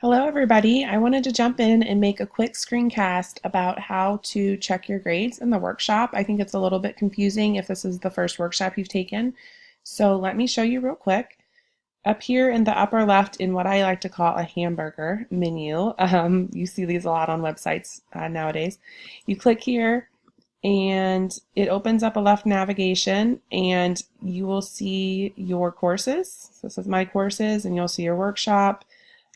Hello everybody. I wanted to jump in and make a quick screencast about how to check your grades in the workshop. I think it's a little bit confusing if this is the first workshop you've taken. So let me show you real quick. Up here in the upper left in what I like to call a hamburger menu, um, you see these a lot on websites uh, nowadays. You click here and it opens up a left navigation and you will see your courses. So this is my courses and you'll see your workshop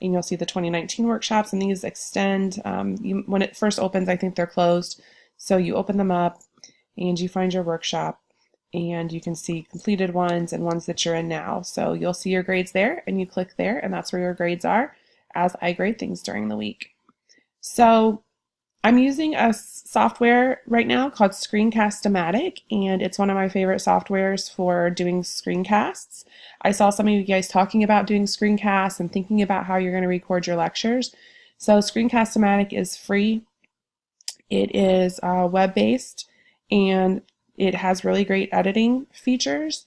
and you'll see the 2019 workshops and these extend um, you, when it first opens I think they're closed. So you open them up and you find your workshop and you can see completed ones and ones that you're in now. So you'll see your grades there and you click there and that's where your grades are as I grade things during the week. So I'm using a software right now called Screencast-O-Matic, and it's one of my favorite softwares for doing screencasts. I saw some of you guys talking about doing screencasts and thinking about how you're going to record your lectures. So Screencast-O-Matic is free. It is uh, web-based and it has really great editing features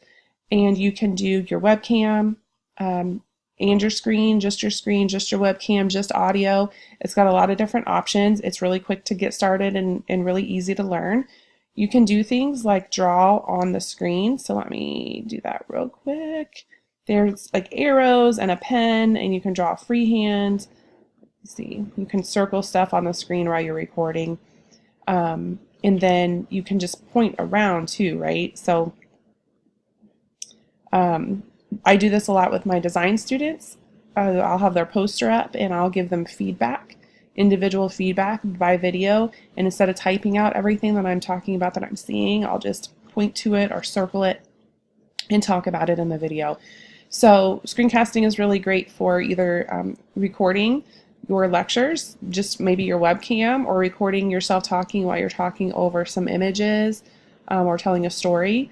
and you can do your webcam, um, and your screen, just your screen, just your webcam, just audio. It's got a lot of different options. It's really quick to get started and, and really easy to learn. You can do things like draw on the screen. So let me do that real quick. There's like arrows and a pen and you can draw freehand. See, you can circle stuff on the screen while you're recording. Um, and then you can just point around too, right? So um, I do this a lot with my design students. Uh, I'll have their poster up and I'll give them feedback, individual feedback by video. And instead of typing out everything that I'm talking about that I'm seeing, I'll just point to it or circle it and talk about it in the video. So screencasting is really great for either um, recording your lectures, just maybe your webcam, or recording yourself talking while you're talking over some images um, or telling a story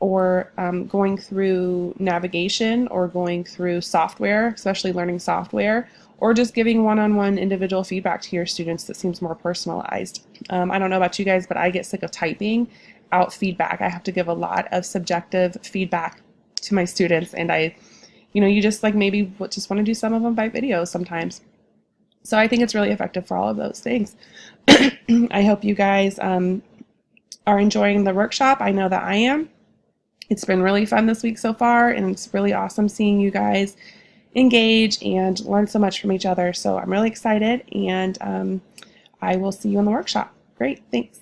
or um, going through navigation or going through software, especially learning software, or just giving one-on-one individual feedback to your students that seems more personalized. Um, I don't know about you guys, but I get sick of typing out feedback. I have to give a lot of subjective feedback to my students and I, you know, you just like maybe just want to do some of them by video sometimes. So I think it's really effective for all of those things. I hope you guys um, are enjoying the workshop. I know that I am. It's been really fun this week so far, and it's really awesome seeing you guys engage and learn so much from each other. So I'm really excited, and um, I will see you in the workshop. Great, thanks.